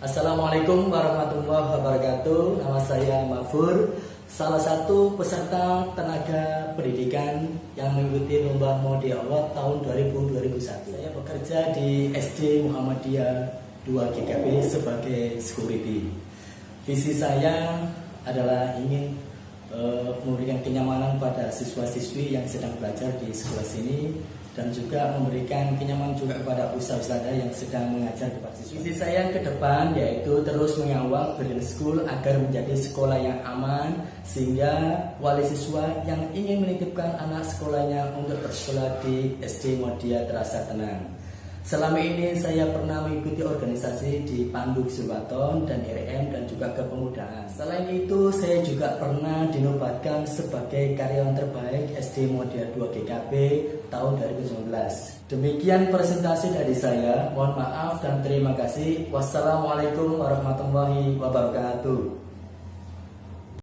Assalamualaikum warahmatullahi wabarakatuh. Nama saya Mafur, salah satu peserta tenaga pendidikan yang mengikuti lomba Modi Allah tahun 2000-2001. Saya bekerja di SD Muhammadiyah 2 GKP sebagai security. Visi saya adalah ingin uh, memberikan kenyamanan pada siswa-siswi yang sedang belajar di sekolah sini dan juga memberikan kenyamanan juga kepada usaha-usaha yang sedang mengajar kepada siswa. Visi saya ke depan yaitu terus mengawal Brilliant School agar menjadi sekolah yang aman sehingga wali siswa yang ingin menitipkan anak sekolahnya untuk bersekolah di SD Modia terasa tenang. Selama ini saya pernah mengikuti organisasi di Pandu Subaton dan dan juga kepemudaan. Selain itu, saya juga pernah dinobatkan sebagai karyawan terbaik SD Modia 2 GKP tahun 2019. Demikian presentasi dari saya. Mohon maaf dan terima kasih. Wassalamualaikum warahmatullahi wabarakatuh.